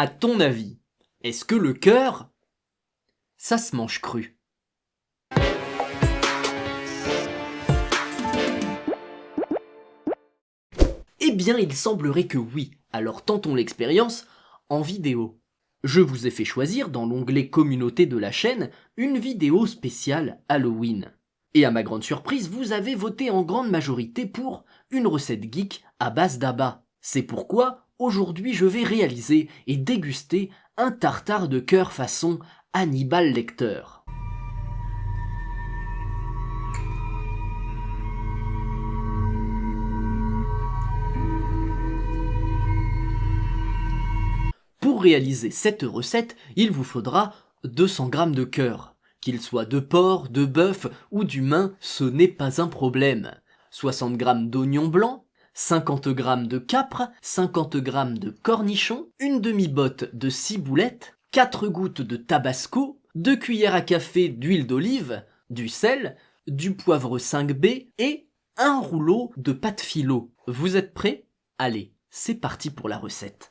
À ton avis, est-ce que le cœur, ça se mange cru? Eh bien, il semblerait que oui, alors tentons l'expérience en vidéo. Je vous ai fait choisir dans l'onglet communauté de la chaîne une vidéo spéciale Halloween. Et à ma grande surprise, vous avez voté en grande majorité pour une recette geek à base d'abat. C'est pourquoi aujourd'hui je vais réaliser et déguster un tartare de cœur façon Hannibal Lecter. Pour réaliser cette recette, il vous faudra 200 g de cœur. Qu'il soit de porc, de bœuf ou d'humain, ce n'est pas un problème. 60 g d'oignons blancs, 50 g de capre, 50 g de cornichons, une demi-botte de ciboulette, 4 gouttes de tabasco, 2 cuillères à café d'huile d'olive, du sel, du poivre 5B et un rouleau de pâte philo. Vous êtes prêts? Allez, c'est parti pour la recette.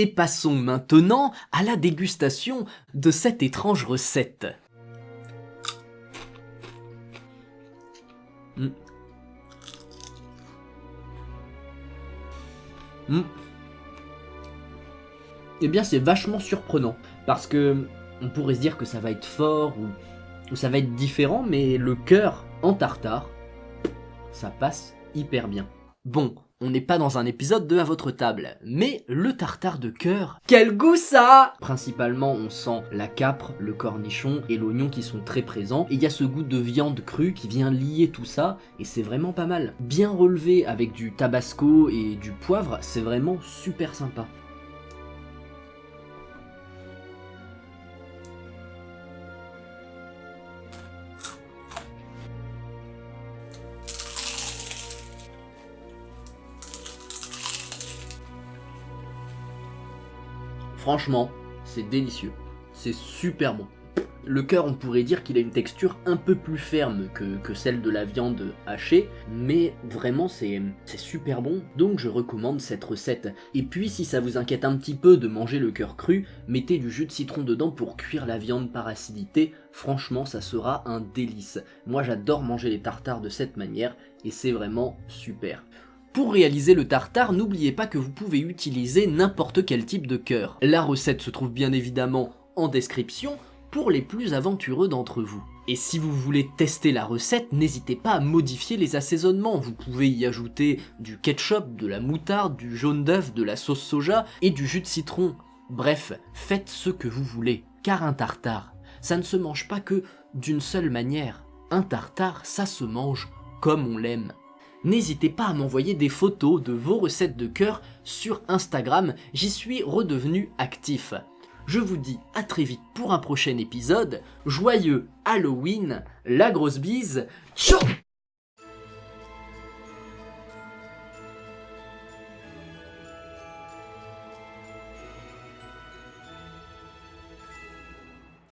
Et passons maintenant à la dégustation de cette étrange recette. Mm. Mm. Eh bien c'est vachement surprenant, parce que on pourrait se dire que ça va être fort ou ça va être différent, mais le cœur en tartare, ça passe hyper bien. Bon, on n'est pas dans un épisode de À votre table, mais le tartare de cœur, quel goût ça Principalement, on sent la capre, le cornichon et l'oignon qui sont très présents, et il y a ce goût de viande crue qui vient lier tout ça, et c'est vraiment pas mal. Bien relevé avec du tabasco et du poivre, c'est vraiment super sympa. Franchement, c'est délicieux. C'est super bon. Le cœur, on pourrait dire qu'il a une texture un peu plus ferme que, celle de la viande hachée, mais vraiment c'est super bon, donc je recommande cette recette. Et puis si ça vous inquiète un petit peu de manger le cœur cru, mettez du jus de citron dedans pour cuire la viande par acidité, franchement ça sera un délice. Moi j'adore manger les tartares de cette manière, et c'est vraiment super. Pour réaliser le tartare, n'oubliez pas que vous pouvez utiliser n'importe quel type de cœur. La recette se trouve bien évidemment en description pour les plus aventureux d'entre vous. Et si vous voulez tester la recette, n'hésitez pas à modifier les assaisonnements. Vous pouvez y ajouter du ketchup, de la moutarde, du jaune d'œuf, de la sauce soja et du jus de citron. Bref, faites ce que vous voulez, car un tartare, ça ne se mange pas que d'une seule manière. Un tartare, ça se mange comme on l'aime. N'hésitez pas à m'envoyer des photos de vos recettes de cœur sur Instagram, j'y suis redevenu actif. Je vous dis à très vite pour un prochain épisode, joyeux Halloween, la grosse bise, ciao